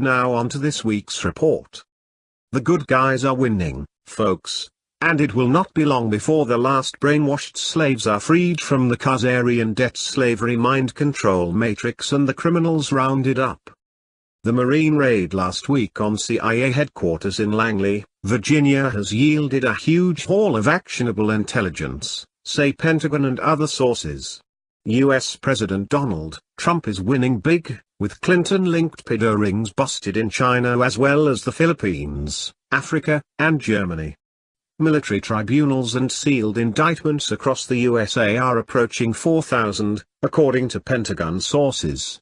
Now on to this week's report. The good guys are winning, folks, and it will not be long before the last brainwashed slaves are freed from the Khazarian debt slavery mind control matrix and the criminals rounded up. The Marine raid last week on CIA headquarters in Langley, Virginia has yielded a huge haul of actionable intelligence, say Pentagon and other sources. US President Donald Trump is winning big, with Clinton-linked pedo rings busted in China as well as the Philippines, Africa, and Germany. Military tribunals and sealed indictments across the USA are approaching 4,000, according to Pentagon sources.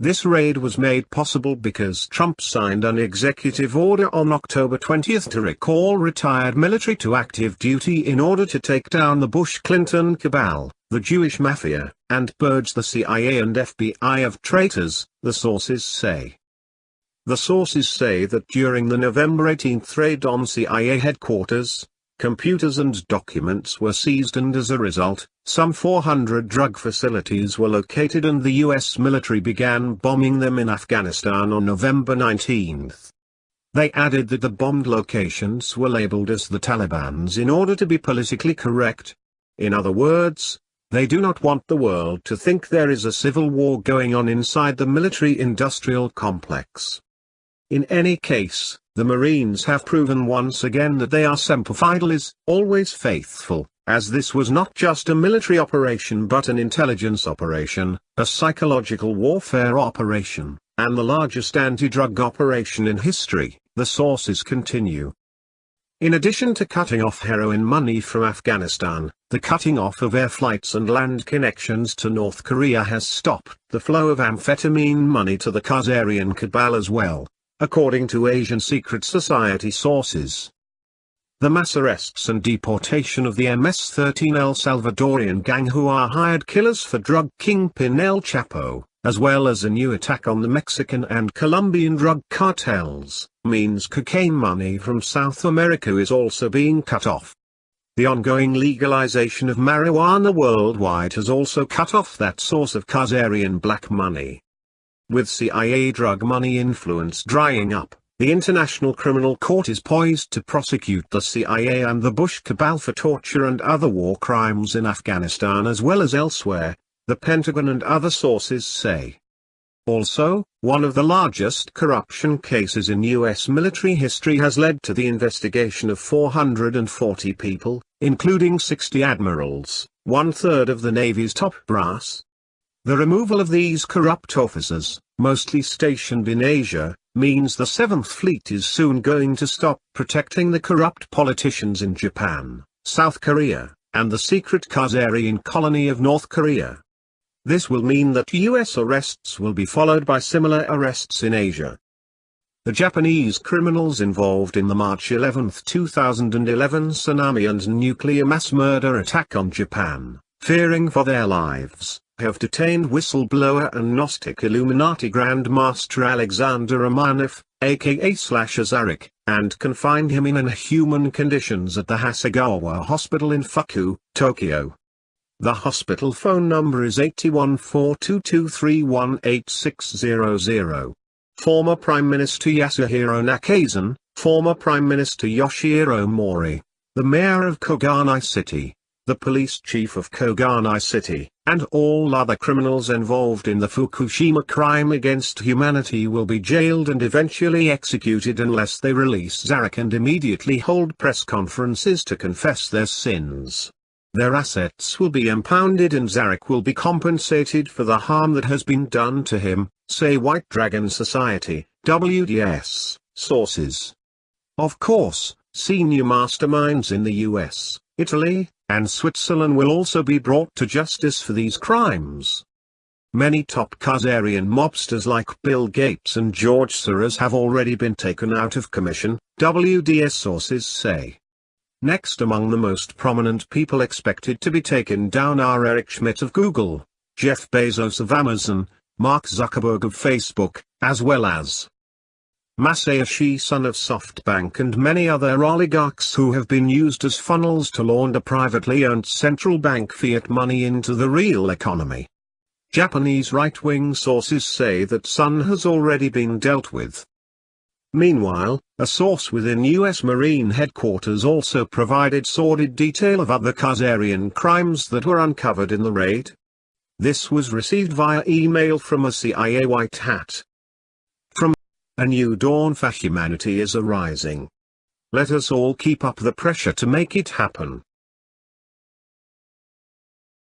This raid was made possible because Trump signed an executive order on October 20 to recall retired military to active duty in order to take down the Bush-Clinton cabal, the Jewish mafia, and purge the CIA and FBI of traitors, the sources say. The sources say that during the November 18 raid on CIA headquarters, computers and documents were seized and as a result, some 400 drug facilities were located and the US military began bombing them in Afghanistan on November 19. They added that the bombed locations were labeled as the Taliban's in order to be politically correct. In other words, they do not want the world to think there is a civil war going on inside the military-industrial complex. In any case, the Marines have proven once again that they are semper fidelis, always faithful, as this was not just a military operation but an intelligence operation, a psychological warfare operation, and the largest anti-drug operation in history, the sources continue. In addition to cutting off heroin money from Afghanistan, the cutting off of air flights and land connections to North Korea has stopped the flow of amphetamine money to the Khazarian cabal as well, according to Asian secret society sources. The mass arrests and deportation of the MS-13 El Salvadorian gang who are hired killers for drug kingpin El Chapo, as well as a new attack on the Mexican and Colombian drug cartels, means cocaine money from South America is also being cut off. The ongoing legalization of marijuana worldwide has also cut off that source of Khazarian black money. With CIA drug money influence drying up, the International Criminal Court is poised to prosecute the CIA and the Bush cabal for torture and other war crimes in Afghanistan as well as elsewhere, the Pentagon and other sources say. Also, one of the largest corruption cases in U.S. military history has led to the investigation of 440 people, including 60 admirals, one-third of the Navy's top brass, the removal of these corrupt officers, mostly stationed in Asia, means the Seventh Fleet is soon going to stop protecting the corrupt politicians in Japan, South Korea, and the secret Khazarian colony of North Korea. This will mean that US arrests will be followed by similar arrests in Asia. The Japanese criminals involved in the March 11, 2011 tsunami and nuclear mass murder attack on Japan, fearing for their lives, have detained whistleblower and Gnostic Illuminati Grand Master Alexander Romanov, aka Slash Zarek, and confined him in inhuman conditions at the Hasegawa Hospital in Fuku, Tokyo. The hospital phone number is 81422318600. Former Prime Minister Yasuhiro Nakasone, former Prime Minister Yoshihiro Mori, the mayor of Koganei City, the police chief of Koganei City, and all other criminals involved in the Fukushima crime against humanity will be jailed and eventually executed unless they release Zarek and immediately hold press conferences to confess their sins. Their assets will be impounded and Zarek will be compensated for the harm that has been done to him, say White Dragon Society, WDS, sources. Of course, senior masterminds in the US, Italy, and Switzerland will also be brought to justice for these crimes. Many top Khazarian mobsters like Bill Gates and George Soros have already been taken out of commission, WDS sources say. Next among the most prominent people expected to be taken down are Eric Schmidt of Google, Jeff Bezos of Amazon, Mark Zuckerberg of Facebook, as well as Masayoshi Son of SoftBank and many other oligarchs who have been used as funnels to launder privately owned central bank fiat money into the real economy. Japanese right-wing sources say that Son has already been dealt with. Meanwhile, a source within U.S. Marine headquarters also provided sordid detail of other Khazarian crimes that were uncovered in the raid. This was received via email from a CIA white hat. From A new dawn for humanity is arising. Let us all keep up the pressure to make it happen.